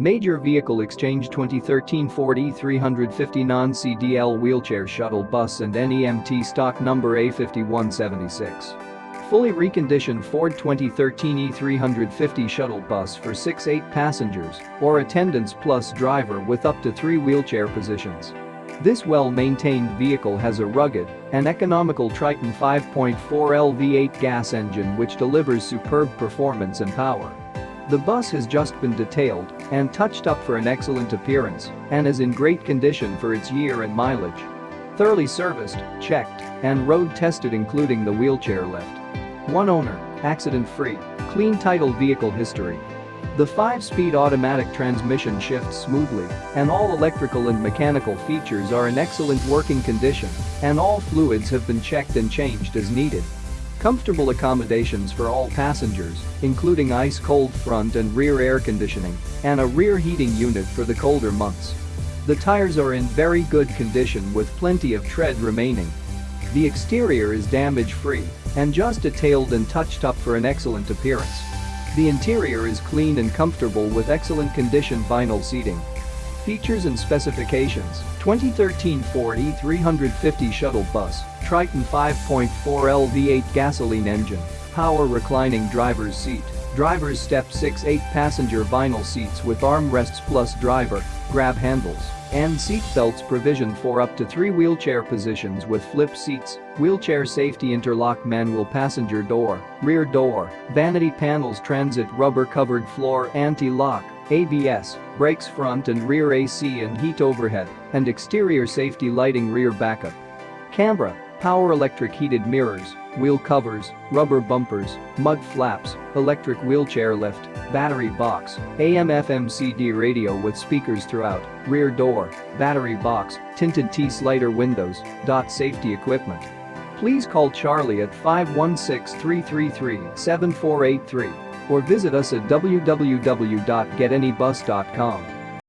Major Vehicle Exchange 2013 Ford E350 non-CDL wheelchair shuttle bus and NEMT stock number A5176. Fully reconditioned Ford 2013 E350 shuttle bus for 6-8 passengers or attendants plus driver with up to 3 wheelchair positions. This well-maintained vehicle has a rugged and economical Triton 5.4 L V8 gas engine which delivers superb performance and power. The bus has just been detailed and touched up for an excellent appearance and is in great condition for its year and mileage. Thoroughly serviced, checked, and road tested including the wheelchair lift. One owner, accident-free, clean title vehicle history. The 5-speed automatic transmission shifts smoothly and all electrical and mechanical features are in excellent working condition and all fluids have been checked and changed as needed. Comfortable accommodations for all passengers, including ice-cold front and rear air conditioning and a rear heating unit for the colder months. The tires are in very good condition with plenty of tread remaining. The exterior is damage-free and just detailed and touched up for an excellent appearance. The interior is clean and comfortable with excellent condition vinyl seating. Features and specifications 2013 Ford E350 shuttle bus, Triton 5.4 L V8 gasoline engine, power reclining driver's seat, driver's step 6 8 passenger vinyl seats with armrests plus driver, grab handles, and seat belts provision for up to three wheelchair positions with flip seats, wheelchair safety interlock manual passenger door, rear door, vanity panels transit rubber covered floor anti-lock, ABS, brakes front and rear AC and heat overhead, and exterior safety lighting rear backup. Camera, power electric heated mirrors, wheel covers, rubber bumpers, mud flaps, electric wheelchair lift, battery box, AM FM CD radio with speakers throughout, rear door, battery box, tinted T-slider windows, dot safety equipment. Please call Charlie at 516-333-7483 or visit us at www.getanybus.com.